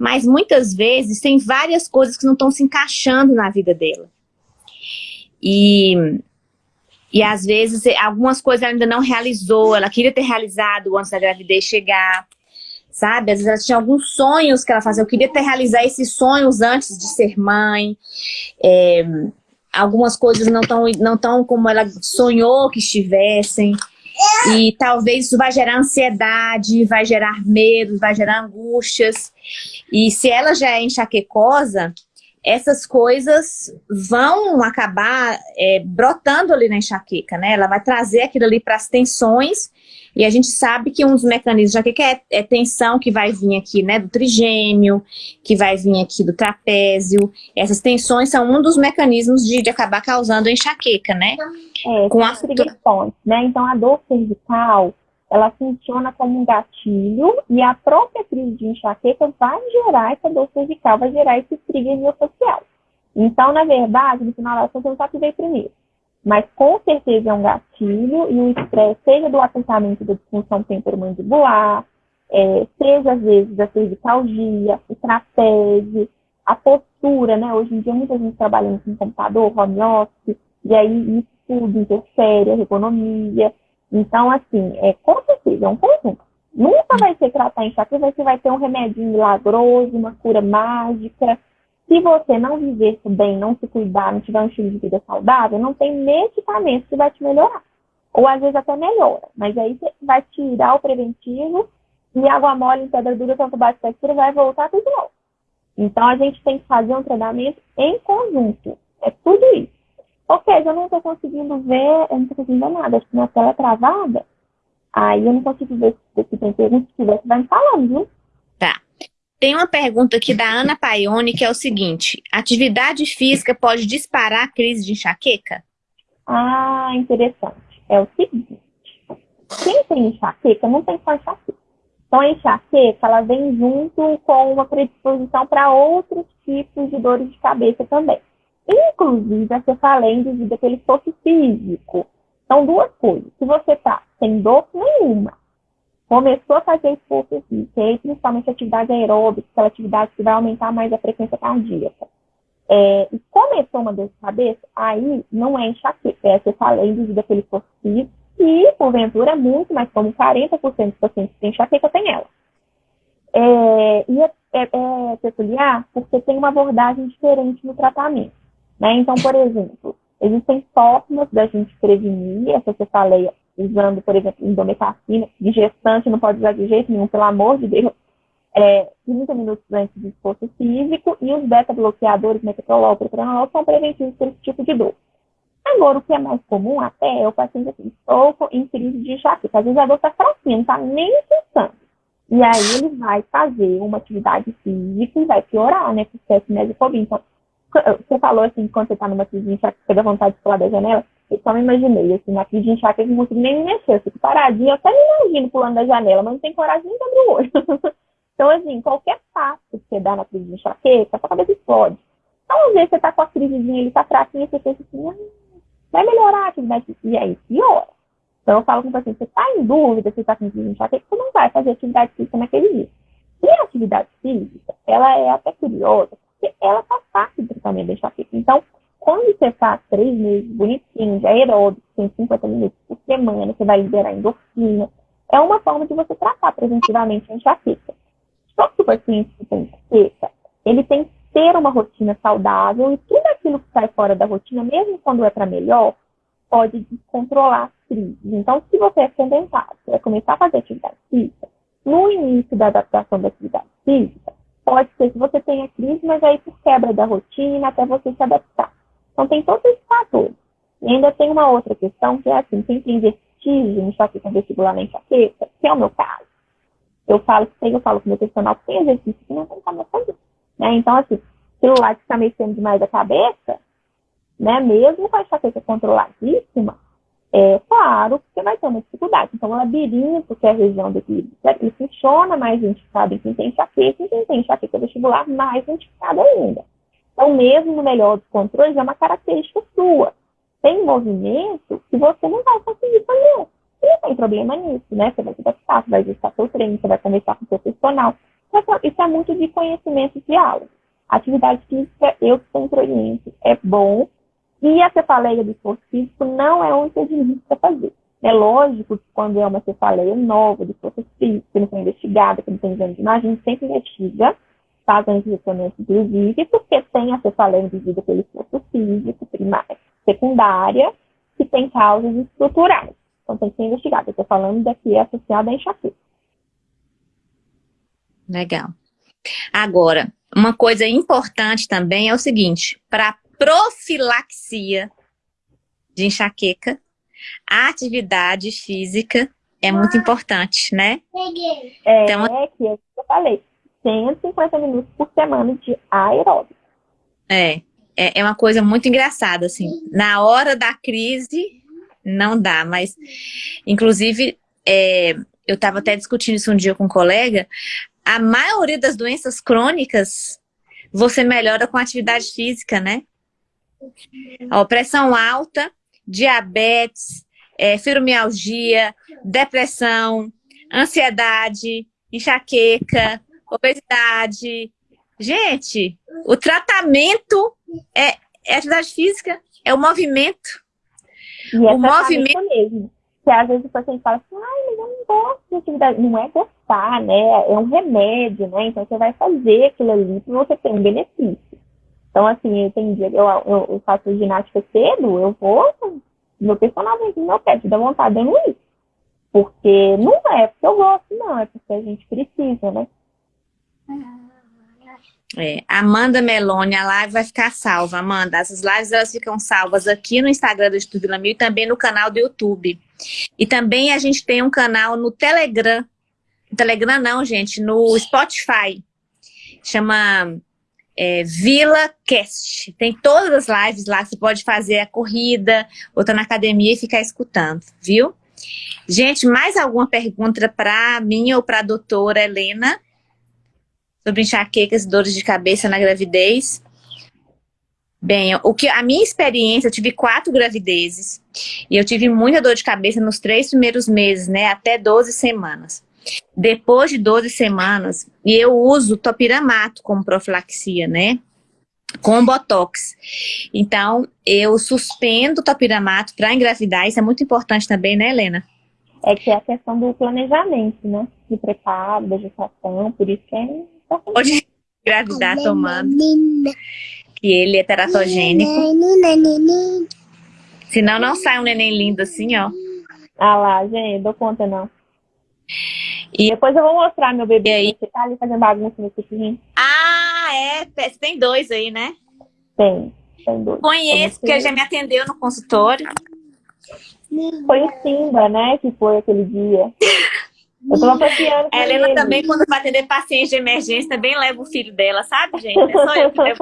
Mas muitas vezes tem várias coisas que não estão se encaixando na vida dela. E, e às vezes algumas coisas ela ainda não realizou, ela queria ter realizado antes da gravidez chegar, sabe? Às vezes ela tinha alguns sonhos que ela fazia, eu queria ter realizado esses sonhos antes de ser mãe. É, algumas coisas não estão não tão como ela sonhou que estivessem. E talvez isso vai gerar ansiedade, vai gerar medo, vai gerar angústias. E se ela já é enxaquecosa, essas coisas vão acabar é, brotando ali na enxaqueca, né? Ela vai trazer aquilo ali para as tensões e a gente sabe que um dos mecanismos de enxaqueca é, é tensão que vai vir aqui, né, do trigêmeo, que vai vir aqui do trapézio. Essas tensões são um dos mecanismos de, de acabar causando enxaqueca, né? É, com as tensões, né? Então a dor cervical, ela funciona como um gatilho e a própria crise de enxaqueca vai gerar essa dor cervical, vai gerar esse trigger miofascial. Então, na verdade, no final das contas, eu só que veio primeiro. Mas com certeza é um gatilho e o estresse, seja do apontamento da disfunção temporomandibular, é, seja às vezes a cervicalgia, o trapézio, a postura, né? Hoje em dia muita gente trabalhando com computador, home office, e aí isso tudo interfere, a ergonomia. Então, assim, é, com certeza, é um conjunto. Nunca vai ser tratar enxaqueca, você vai ter um remédio milagroso, uma cura mágica. Se você não viver bem, não se cuidar, não tiver um estilo de vida saudável, não tem medicamento que vai te melhorar. Ou às vezes até melhora. Mas aí você vai tirar o preventivo e água mole em pedra dura, tanto baixo textura, vai voltar tudo novo. Então a gente tem que fazer um treinamento em conjunto. É tudo isso. Ok, eu não estou conseguindo ver, eu não estou conseguindo ver nada, acho que minha tela é travada. Aí eu não consigo ver se tem pergunta, se tiver, você vai me falando, viu? Tá. Tem uma pergunta aqui da Ana Paione, que é o seguinte, atividade física pode disparar a crise de enxaqueca? Ah, interessante. É o seguinte, quem tem enxaqueca não tem só enxaqueca. Então, a enxaqueca, ela vem junto com uma predisposição para outros tipos de dores de cabeça também. Inclusive a cefaleia devido àquele esforço físico. São duas coisas. Se você está sem dor nenhuma, começou a fazer esforço físico, e principalmente atividade aeróbica, aquela atividade que vai aumentar mais a frequência cardíaca, é, e começou uma dor de cabeça, aí não é enxaqueca, é cefaleia devido àquele esforço físico, e, porventura, muito mais como 40% dos pacientes que têm enxaqueca tem ela. É, e é, é, é peculiar porque tem uma abordagem diferente no tratamento. Né? Então, por exemplo, existem formas da gente prevenir essa cefaleia usando, por exemplo, indometacina, de gestante não pode usar de jeito nenhum, pelo amor de Deus, é, 30 minutos antes do esforço físico, e os beta-bloqueadores, metoprolol, propranolol, são preventivos para esse tipo de dor. Agora, o que é mais comum até é o paciente assim, estou em crise de enxaqueca. Às vezes a dor está fraquinha, não está nem pensando. E aí ele vai fazer uma atividade física e vai piorar, né? Porque é mesofobia. Então, você falou assim, quando você está numa crise de enxaqueca, dá vontade de pular da janela. Eu só me imaginei, assim, na crise de enxaqueca, eu não consigo nem me mexer. Eu fico paradinha, até me imagino pulando da janela, mas não tem coragem nem de abrir o olho. então, assim, qualquer passo que você dá na crise de enxaqueca, a sua cabeça explode. Então, às vezes, você tá com a crisezinha, ele tá fraquinho, você pensa assim, ah, vai melhorar a atividade física. E aí, piora. Então, eu falo com o paciente, você tá em dúvida se tá com crise de enxaqueca, você não vai fazer atividade física naquele dia. E a atividade física, ela é até curiosa, porque ela faz parte do tratamento da enxaqueca. Então, quando você faz três meses bonitinho, de aeróbico, 150 minutos por semana, você vai liberar endorfina, é uma forma de você tratar preventivamente a enxaqueca. Só que o paciente que tem enxaqueca, ele tem que ter uma rotina saudável e tudo aquilo que sai fora da rotina, mesmo quando é para melhor, pode descontrolar as crises. Então, se você é sedentário, você vai começar a fazer atividade física, no início da adaptação da atividade física, pode ser que você tenha crise, mas aí por quebra da rotina, até você se adaptar. Então, tem todos esses fatores. E ainda tem uma outra questão, que é assim, quem tem vestígio em enxaqueca vestibular na enxaqueca, que é o meu caso. Eu falo que eu falo com o meu personal que tem exercício que não tem como fazer. Né? Então, assim, celular que está mexendo demais a cabeça, né, mesmo com a enxaqueca controladíssima, é claro que vai ter uma dificuldade. Então, o labirinto, que é a região do equilíbrio, ele funciona mais identificado em quem tem enxaqueca, e quem tem enxaqueca vestibular mais identificado ainda. Então, mesmo no melhor dos controles, é uma característica sua. Tem movimento que você não vai conseguir fazer. E não tem problema nisso, né? Você vai se adaptar, você vai ajustar seu treino, você vai conversar com o profissional. Isso é muito de conhecimento de aula. Atividade física, eu sempre oriento, é bom. E a cefaleia do esforço físico não é um impedimento para fazer. É lógico que quando é uma cefaleia nova do esforço físico, que não foi investigada, que não tem exame de imagem, sempre investiga fazem ressonância inclusive, porque tem a cefaleia induzida pelo esforço físico primário, secundária, que tem causas estruturais. Então tem que ser investigado. Eu estou falando daqui associada à enxaqueca. Legal. Agora, uma coisa importante também é o seguinte, para profilaxia de enxaqueca, a atividade física é muito importante, né? É, então, é que eu falei. 150 minutos por semana de aeróbico. É, é, é uma coisa muito engraçada, assim. Na hora da crise, não dá, mas, inclusive, é, eu estava até discutindo isso um dia com um colega, a maioria das doenças crônicas você melhora com atividade física, né? Ó, pressão alta, diabetes, é, fibromialgia, depressão, ansiedade, enxaqueca, obesidade. Gente, o tratamento é, é atividade física, é o movimento. E é o movimento mesmo. Que às vezes o paciente fala assim, ai, mas eu não gosto de atividade. Não é gostar, né? É um remédio, né? Então você vai fazer aquilo ali para você ter um benefício. Então, assim, tem dia eu, eu, eu faço ginástica cedo, eu vou, meu personal vem no meu pé, te dá vontade de eu não ir. Porque não é porque eu gosto, não, é porque a gente precisa, né? É, Amanda Meloni, a live vai ficar salva, Amanda. Essas lives elas ficam salvas aqui no Instagram do Instituto Vila Mil e também no canal do YouTube. E também a gente tem um canal no Telegram. No Telegram não, gente, no Spotify. Chama é, Vila Cast. Tem todas as lives lá, você pode fazer a corrida, ou tá na academia e ficar escutando, viu? Gente, mais alguma pergunta para mim ou para a doutora Helena? Sobre enxaquecas e dores de cabeça na gravidez. Bem, o que a minha experiência, eu tive quatro gravidezes e eu tive muita dor de cabeça nos três primeiros meses, né, até 12 semanas. Depois de 12 semanas, e eu uso topiramato como profilaxia, né, com botox. Então, eu suspendo o topiramato para engravidar, isso é muito importante também, né, Helena? É que é a questão do planejamento, né, de preparo, da gestação, por isso que é Pode engravidar tomando. Que ele é teratogênico. Senão não sai um neném lindo assim, ó. Ah lá, gente, dou conta não. E depois eu vou mostrar meu bebê aí. Você tá ali fazendo bagunça nesse pequenininho. Ah, é. Você tem dois aí, né? Tem. Tem dois. Conheço, porque já me atendeu no consultório. Foi o Simba, né? Que foi aquele dia. Eu tô passeando A Helena ele. também, quando vai atender paciente de emergência, também leva o filho dela, sabe, gente? É só eu que levo.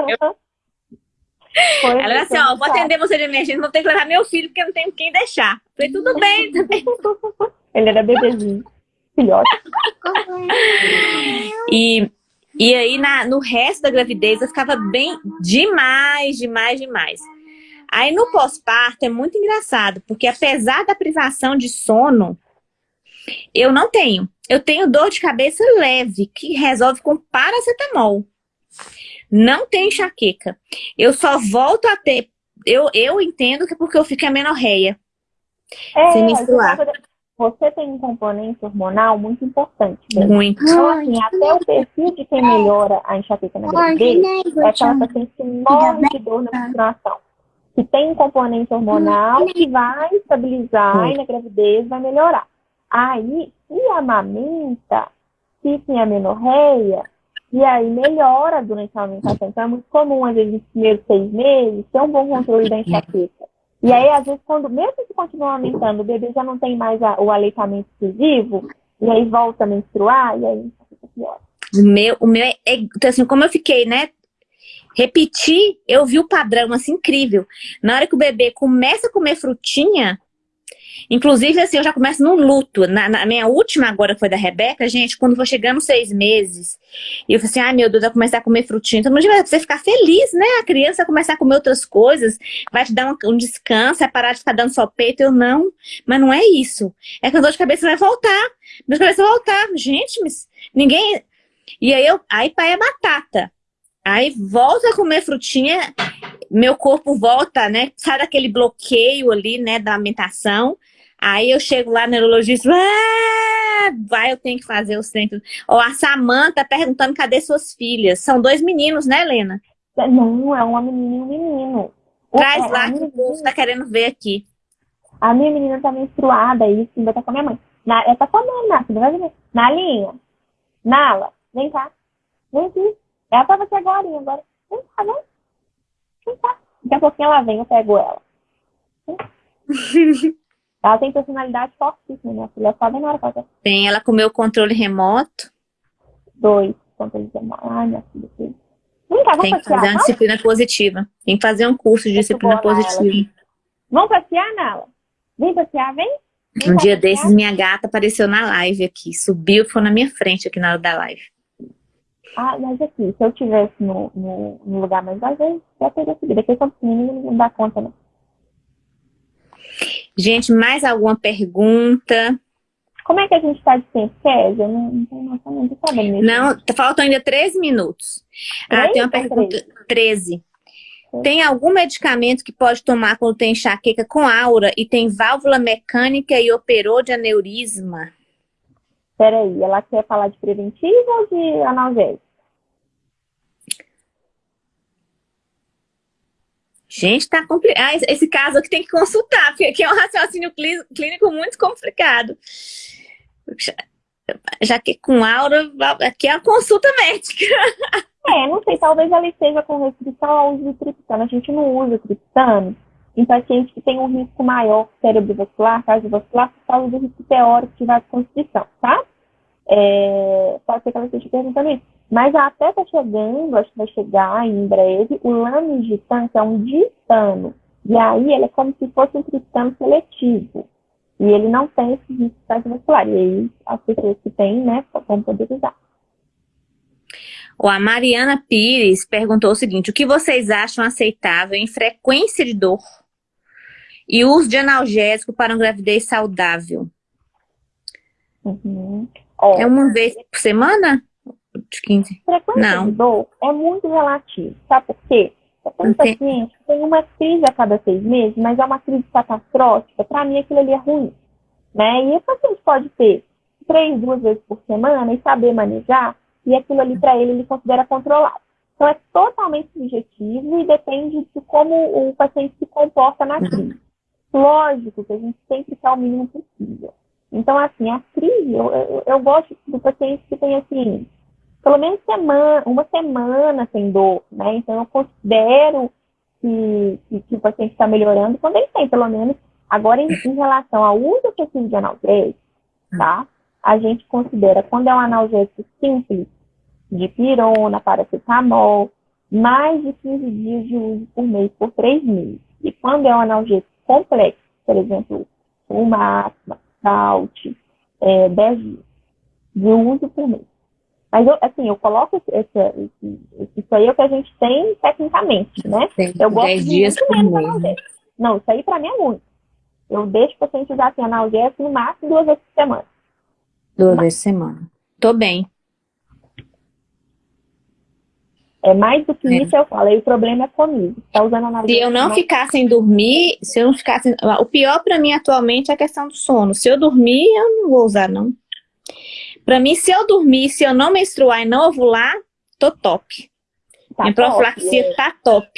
Foi ela assim, ó, vou atender você de emergência, vou ter que levar meu filho, porque eu não tenho quem deixar. Falei, tudo bem, bem. Ele era bebezinho, filhote. e, e aí, na, no resto da gravidez, eu ficava bem demais, demais, demais. Aí no pós-parto é muito engraçado, porque apesar da privação de sono, eu não tenho. Eu tenho dor de cabeça leve, que resolve com paracetamol. Não tem enxaqueca. Eu só volto a ter... Eu, eu entendo que é porque eu fico amenorreia. É, sem menstruar. Você tem um componente hormonal muito importante. Né? Muito. Então, assim, até o perfil de quem melhora a enxaqueca na gravidez é aquela paciente que morre de dor na menstruação. Que tem um componente hormonal que vai estabilizar e na gravidez vai melhorar. Aí, se amamenta, fica em amenorreia, e aí melhora durante a amamentação. Então é muito comum, às vezes, nos primeiros seis meses, ter um bom controle da enxaqueca. E aí, às vezes, quando, mesmo se continua aumentando, o bebê já não tem mais a, o aleitamento exclusivo, e aí volta a menstruar, e aí fica pior. O meu, o meu é, é, então, assim, como eu fiquei, né, repetir, eu vi o padrão, assim, incrível. Na hora que o bebê começa a comer frutinha, Inclusive, assim, eu já começo num luto. Na, na, minha última agora foi da Rebeca, gente, quando for chegando seis meses, e eu falei assim, ai meu Deus, vai começar a comer frutinha. Então, vai você ficar feliz, né? A criança vai começar a comer outras coisas, vai te dar um, um descanso, vai parar de ficar dando só peito. Eu não, mas não é isso. É que a dor de cabeça vai voltar. De cabeça vai voltar. Gente, mas ninguém... E aí, eu, aí pai é batata. Aí volta a comer frutinha, meu corpo volta, né? Sai daquele bloqueio ali, né, da alimentação. Aí eu chego lá neurologista, ah, vai, eu tenho que fazer o centro. Ou a Samanta perguntando cadê suas filhas. São dois meninos, né, Helena? Não, é uma menina e um menino. Traz o, lá que o povo tá querendo ver aqui. A minha menina tá menstruada e ainda tá com a minha mãe. Na, ela tá comendo, Nath, vai ver. Na linha. Nala, vem cá. Vem aqui. Ela tava aqui agora, agora. Vem cá, vem. Cá. Daqui a pouquinho ela vem, eu pego ela. Ela tem personalidade fortíssima, minha filha. Só vem na hora que Tem, ela comeu o controle remoto. Dois controles remotos. Ai, minha filha. Vem cá, vamos Tem que fazer uma disciplina positiva. Tem que fazer um curso de disciplina positiva. Vamos passear, Nala? Vem passear, vem? vem um dia passear. desses, minha gata apareceu na live aqui. Subiu foi na minha frente aqui na hora da live. Ah, mas aqui, se eu tivesse no, no, no lugar mais vazio, já teria subido. Aqui são pequenininhos, não dá conta, não. Gente, mais alguma pergunta? Como é que a gente está de tempo, Kézia? Eu não, não, não, não sabendo Não, faltam ainda 13 minutos. Ah, tem uma pergunta. 13. Tem algum medicamento que pode tomar quando tem enxaqueca com aura e tem válvula mecânica e operou de aneurisma? Peraí, ela quer falar de preventivo ou de analgésico? Gente, tá complicado. Ah, esse caso aqui tem que consultar, porque é um raciocínio clínico muito complicado. Já que com aura, aqui é a consulta médica. É, não sei, talvez ela esteja com restrição ao uso de triptano. A gente não usa triptano em pacientes que têm um risco maior cerebrovascular, cardiovascular, por causa do risco teórico de vasoconstrição, tá? É, pode ser que ela esteja perguntando isso. Mas até está chegando, acho que vai chegar em breve, o lamigitano, que é um ditano. E aí ele é como se fosse um triptano seletivo. E ele não tem esse risco cardiovascular. E aí as pessoas que têm, né, vão poder usar. a Mariana Pires perguntou o seguinte, o que vocês acham aceitável em frequência de dor e uso de analgésico para uma gravidez saudável? Uhum. é uma vez por semana? De 15? Frequência não. de dor é muito relativo, sabe por quê? Tem paciente que tem uma crise a cada seis meses, mas é uma crise catastrófica, para mim aquilo ali é ruim. Né? E o paciente pode ter três, duas vezes por semana e saber manejar, e aquilo ali para ele ele considera controlado. Então é totalmente subjetivo e depende de como o paciente se comporta na uhum. crise. Lógico que a gente sempre quer o mínimo possível. Então, assim, a crise, eu, eu, eu gosto do paciente que tem, assim, pelo menos semana, uma semana sem dor, né? Então eu considero que, que, que o paciente está melhorando quando ele tem, pelo menos. Agora, em, em relação ao uso excessivo de analgésico, tá? A gente considera quando é um analgésico simples, de pirona, paracetamol, mais de 15 dias de uso por mês, por três meses. E quando é um analgésico complexo, por exemplo, uma salt, é, 10 dias de uso por mês. Mas, eu, assim, eu coloco isso aí é o que a gente tem tecnicamente, né? Tem eu gosto 10 de dias por mês. analgésico. Não, isso aí pra mim é muito. Eu deixo o paciente usar assim, analgésico no máximo duas vezes por semana. Duas vezes por semana. Tô bem. É mais do que É. isso eu falo. Aí o problema é comigo. Tá usando Se analgésico. eu não mas- ficar sem dormir, se eu não ficar sem... O pior pra mim atualmente é a questão do sono. Se eu dormir, eu não vou usar, não. Pra mim, se eu dormir, se eu não menstruar e não ovular, tô top. tá Minha top, profilaxia é. tá top.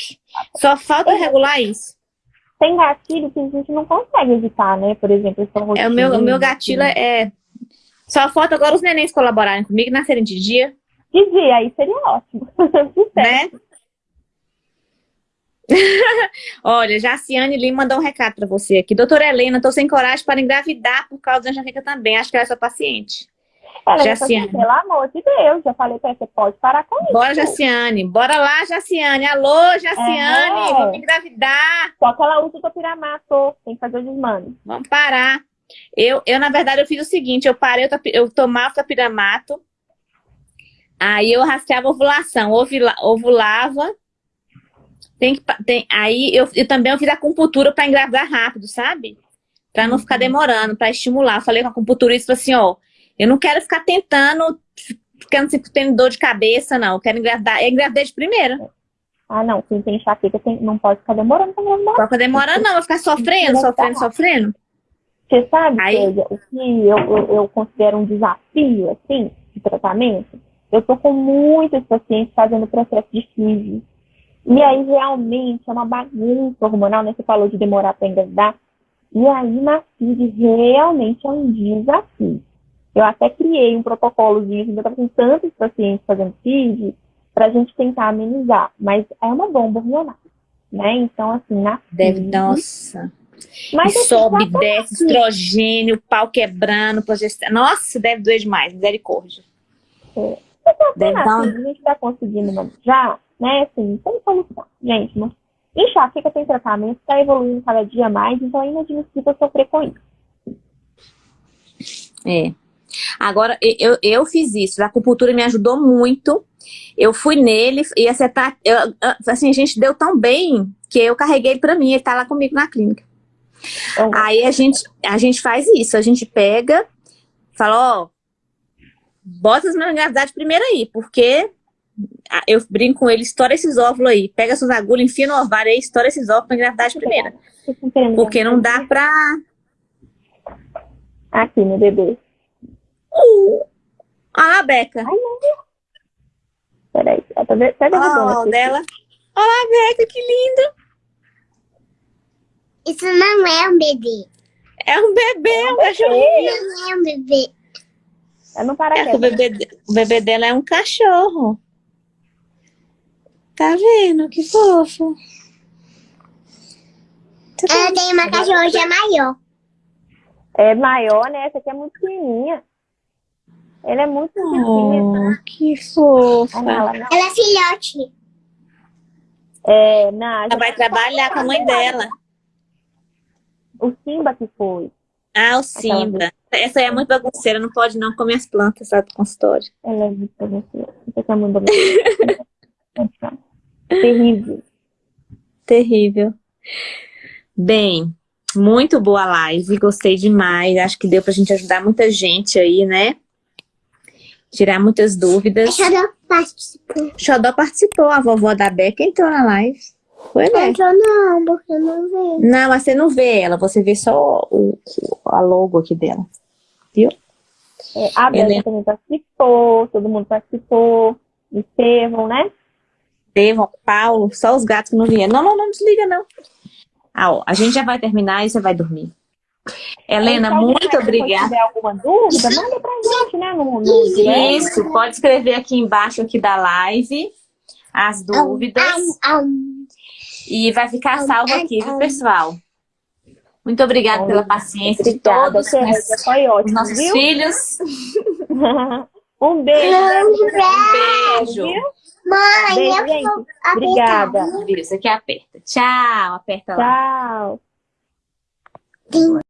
Só falta regular isso. Tem gatilho que a gente não consegue evitar, né? Por exemplo, esse É, o meu, o meu gatilho é... Só falta agora os nenéns colaborarem comigo nascerem de dia, De dia, aí seria ótimo. Sucesso. né? Olha, Jaciane Lima mandou um recado pra você aqui. Doutora Helena, tô sem coragem para engravidar por causa da enxaqueca também. Acho que ela é sua paciente. Já se assim, pelo amor de Deus, já falei pra você pode parar com isso. Bora, Jaciane. Bora lá, Jaciane. Alô, Jaciane. É. Vamos engravidar. Só que ela usa o topiramato, tem que fazer o desmame. Vamos parar. Eu, eu, na verdade, eu fiz o seguinte. Eu parei, eu, eu tomava tapiramato. Aí eu rastreava a ovulação. Ovula, ovulava. Tem que, tem, aí eu, eu também eu fiz a acupuntura para engravidar rápido, sabe? Para não ficar demorando, para estimular. Eu falei com a acupunturista assim, ó. Eu não quero ficar tentando, ficando sempre tendo dor de cabeça, não. Eu quero engravidar. Eu engravidei de primeira. Ah, não, quem tem enxaqueca tem, não pode ficar demorando pra engravidar. Só que demora não, vai ficar sofrendo, sofrendo, sofrendo. Você sabe, Aí- o que eu, eu, eu considero um desafio, assim, de tratamento? Eu tô com muitos pacientes fazendo processo de FIV. E aí, realmente, é uma bagunça hormonal, né? Você falou de demorar para engravidar. E aí, na FIV, realmente é um desafio. Eu até criei um protocolozinho, assim, eu estava com tantos pacientes fazendo FIV, para a gente tentar amenizar. Mas é uma bomba hormonal, né? Então, assim, na Deve, FIV... nossa. Mas, assim, sobe, desce, aqui. estrogênio, pau quebrando, progesterona. Nossa, deve doer demais, misericórdia. Deve dar um... assim, a gente tá conseguindo manejar, né? Assim, tem solução. Gente, não... enxaqueca tem tratamento, tá evoluindo cada dia mais, então é inadmissível sofrer com isso. É. Agora, eu, eu fiz isso, a acupuntura me ajudou muito. Eu fui nele e acertar. Eu, assim, a gente deu tão bem que eu carreguei ele pra mim, ele tá lá comigo na clínica. Então, Aí a gente, a gente faz isso, a gente pega, fala, ó, bota as minhas gravidades primeiro aí, porque eu brinco com ele, estoura esses óvulos aí, pega suas agulhas, enfia no ovário aí, estoura esses óvulos pra gravidade primeira. Porque não dá pra. Aqui, meu bebê. Uh, a Beca. Peraí, eu tô vendo. Tá Olha derrubando lá o aqui. dela. Olha a Beca, que lindo. Isso não é um bebê. É um bebê, é um cachorrinho. Não é um bebê. Não É para que o bebê, de- o bebê dela é um cachorro. Tá vendo? Que fofo. Ela tem uma cachorra maior. É maior, né? Essa aqui é muito pequenininha. Ele é muito pequenininho. Oh, que fofa. Ah, não, ela não. Ela é filhote. É, não, Ela vai trabalhar com a mãe dela. O Simba que foi. Ah, o Simba. Essa aí é muito bagunceira, não pode não comer as plantas lá do consultório. Ela é muito. Você tá mandando. Terrível. Terrível. Bem, muito boa live, gostei demais. Acho que deu pra gente ajudar muita gente aí, né? Tirar muitas A dúvidas. Xodó participou. Xodó participou, a vovó da Beca entrou na live. Foi, né? entrou não, porque eu não vejo. Não, mas você não vê ela, você vê só o, o- a logo aqui dela. É, a Bela Helena. também participou, todo mundo participou. Estevão, né? Estevão, Paulo, só os gatos que não vieram. Não, não, não desliga, não. Ah, ó, a gente já vai terminar e você vai dormir. Helena, Então, muito se obrigada. tiver alguma dúvida, manda pra gente, né? No, no. Isso, pode escrever aqui embaixo aqui da live as dúvidas Au, au. e vai ficar salvo aqui, viu, pessoal? Muito obrigada pela paciência de todos os foi ótimo, nossos viu? filhos. um beijo. Né? Um beijo. Viu? Mãe, Beijo, eu gente. vou apertar. Obrigada. Isso aqui aperta. Tchau, aperta lá. Tchau. Tem